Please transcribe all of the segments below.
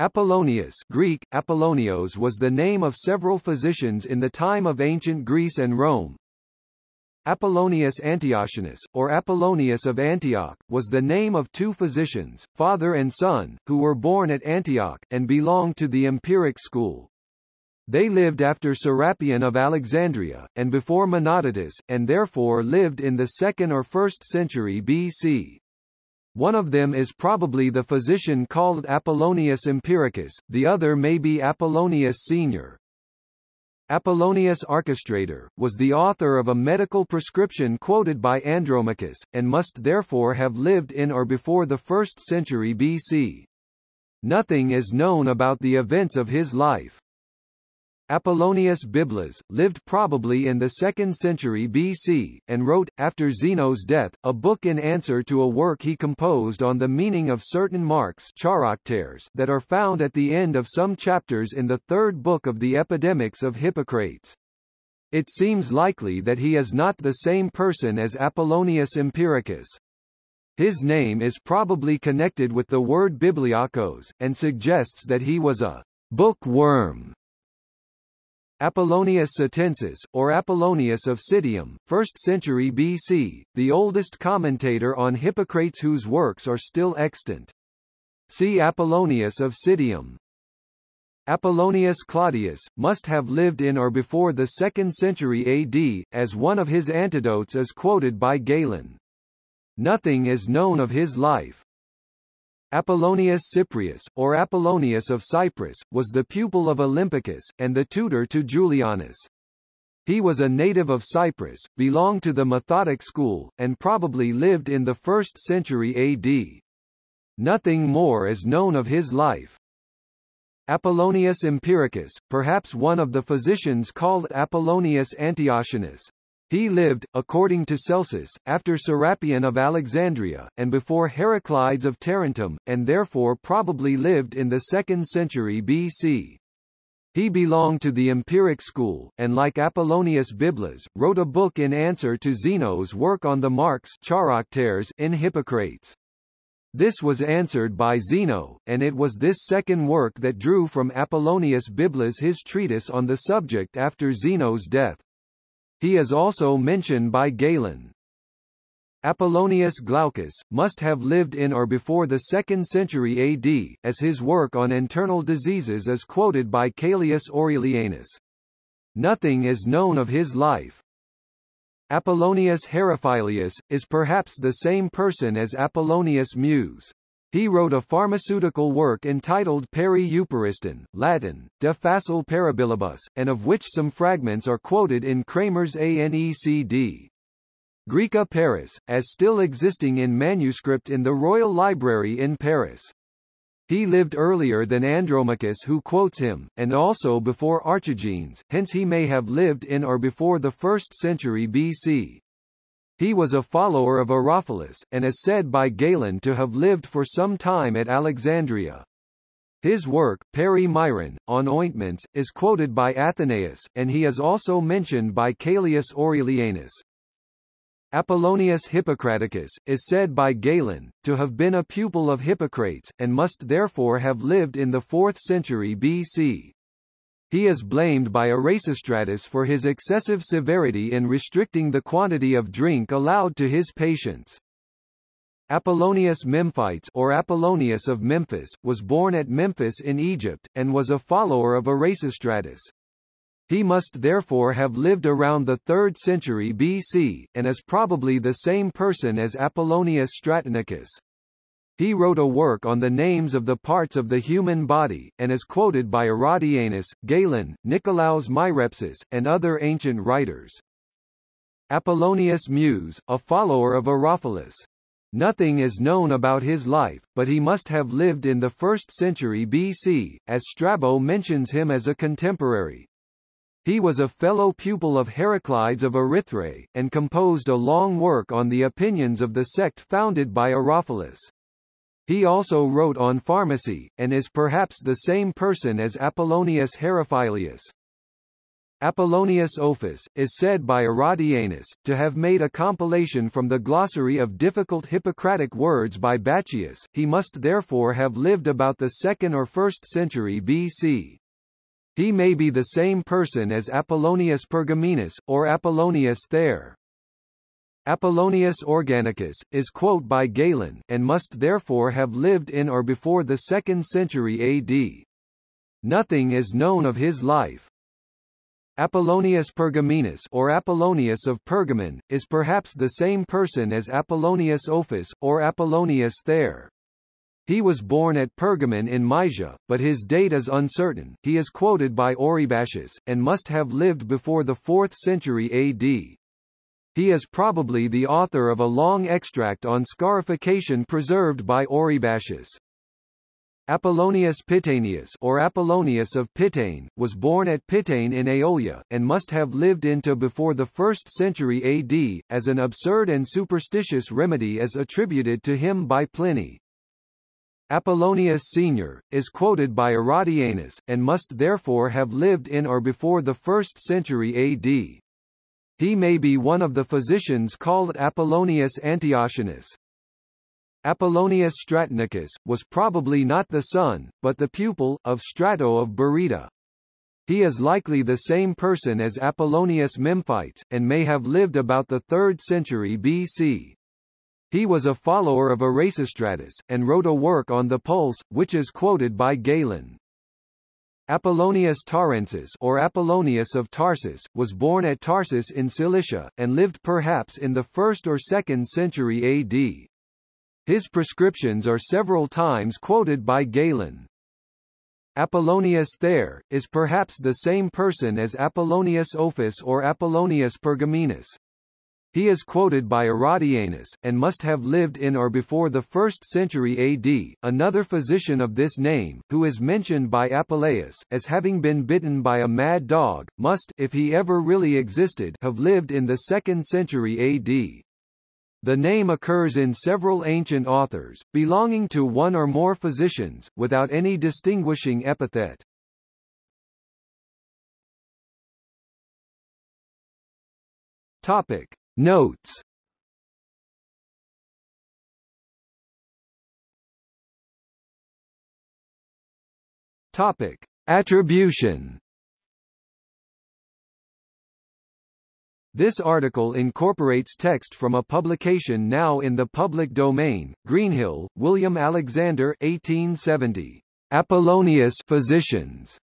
Apollonius Greek, Apollonios was the name of several physicians in the time of ancient Greece and Rome. Apollonius Antiochus, or Apollonius of Antioch, was the name of two physicians, father and son, who were born at Antioch, and belonged to the Empiric school. They lived after Serapion of Alexandria, and before Menodotus, and therefore lived in the 2nd or 1st century BC. One of them is probably the physician called Apollonius Empiricus, the other may be Apollonius Senior. Apollonius Archestrator, was the author of a medical prescription quoted by Andromachus, and must therefore have lived in or before the 1st century BC. Nothing is known about the events of his life. Apollonius Biblas, lived probably in the 2nd century BC, and wrote, after Zeno's death, a book in answer to a work he composed on the meaning of certain marks that are found at the end of some chapters in the third book of the Epidemics of Hippocrates. It seems likely that he is not the same person as Apollonius Empiricus. His name is probably connected with the word bibliakos, and suggests that he was a bookworm Apollonius Citiensis, or Apollonius of Citium, 1st century BC, the oldest commentator on Hippocrates whose works are still extant. See Apollonius of Citium. Apollonius Claudius, must have lived in or before the 2nd century AD, as one of his antidotes is quoted by Galen. Nothing is known of his life. Apollonius Cyprius, or Apollonius of Cyprus, was the pupil of Olympicus, and the tutor to Julianus. He was a native of Cyprus, belonged to the Methodic school, and probably lived in the 1st century AD. Nothing more is known of his life. Apollonius Empiricus, perhaps one of the physicians called Apollonius Antiochus, he lived, according to Celsus, after Serapion of Alexandria, and before Heraclides of Tarentum, and therefore probably lived in the 2nd century BC. He belonged to the Empiric school, and like Apollonius Biblas, wrote a book in answer to Zeno's work on the marks in Hippocrates. This was answered by Zeno, and it was this second work that drew from Apollonius Biblas his treatise on the subject after Zeno's death. He is also mentioned by Galen. Apollonius Glaucus, must have lived in or before the 2nd century AD, as his work on internal diseases is quoted by Caelius Aurelianus. Nothing is known of his life. Apollonius Herophilius, is perhaps the same person as Apollonius Mus. He wrote a pharmaceutical work entitled Peri Euporiston, Latin, De Facile Parabilibus, and of which some fragments are quoted in Cramer's ANECD. Graeca Paris, as still existing in manuscript in the Royal Library in Paris. He lived earlier than Andromachus who quotes him, and also before Archigenes, hence he may have lived in or before the 1st century BC. He was a follower of Herophilus, and is said by Galen to have lived for some time at Alexandria. His work, Peri Myron, on ointments, is quoted by Athenaeus, and he is also mentioned by Caelius Aurelianus. Apollonius Hippocraticus, is said by Galen, to have been a pupil of Hippocrates, and must therefore have lived in the 4th century BC. He is blamed by Erasistratus for his excessive severity in restricting the quantity of drink allowed to his patients. Apollonius Memphites or Apollonius of Memphis, was born at Memphis in Egypt, and was a follower of Erasistratus. He must therefore have lived around the 3rd century BC, and is probably the same person as Apollonius Stratonicus. He wrote a work on the names of the parts of the human body, and is quoted by Herodianus, Galen, Nicolaus Myrepsis, and other ancient writers. Apollonius Muse, a follower of Herophilus. Nothing is known about his life, but he must have lived in the 1st century BC, as Strabo mentions him as a contemporary. He was a fellow pupil of Heraclides of Erythrae, and composed a long work on the opinions of the sect founded by Herophilus. He also wrote on pharmacy, and is perhaps the same person as Apollonius Herophilius. Apollonius Ophis, is said by Herodianus, to have made a compilation from the glossary of difficult Hippocratic words by Bacchius, he must therefore have lived about the 2nd or 1st century BC. He may be the same person as Apollonius Pergamenus, or Apollonius Ther. Apollonius Organicus, is quote by Galen, and must therefore have lived in or before the 2nd century AD. Nothing is known of his life. Apollonius Pergamenus or Apollonius of Pergamon, is perhaps the same person as Apollonius Ophis, or Apollonius Ther. He was born at Pergamon in Mysia, but his date is uncertain. He is quoted by Oribasius, and must have lived before the 4th century AD. He is probably the author of a long extract on scarification preserved by Oribasius. Apollonius Pitanius or Apollonius of Pitane, was born at Pitane in Aeolia, and must have lived into before the 1st century AD, as an absurd and superstitious remedy is attributed to him by Pliny. Apollonius Senior, is quoted by Herodianus, and must therefore have lived in or before the 1st century AD. He may be one of the physicians called Apollonius Antiochianus. Apollonius Stratonicus, was probably not the son, but the pupil, of Strato of Berytus. He is likely the same person as Apollonius Memphites, and may have lived about the 3rd century BC. He was a follower of Erasistratus, and wrote a work on the pulse, which is quoted by Galen. Apollonius Tarsensis or Apollonius of Tarsus, was born at Tarsus in Cilicia, and lived perhaps in the 1st or 2nd century AD. His prescriptions are several times quoted by Galen. Apollonius Ther, is perhaps the same person as Apollonius Ophis or Apollonius Pergamenus. He is quoted by Herodianus, and must have lived in or before the 1st century AD. Another physician of this name, who is mentioned by Apuleius, as having been bitten by a mad dog, must, if he ever really existed, have lived in the 2nd century AD. The name occurs in several ancient authors, belonging to one or more physicians, without any distinguishing epithet. Topic. Notes Topic. Attribution This article incorporates text from a publication now in the public domain. Greenhill, William Alexander 1870. Apollonius Physicians.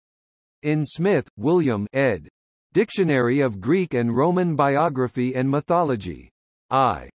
In Smith, William ed. Dictionary of Greek and Roman Biography and Mythology. I.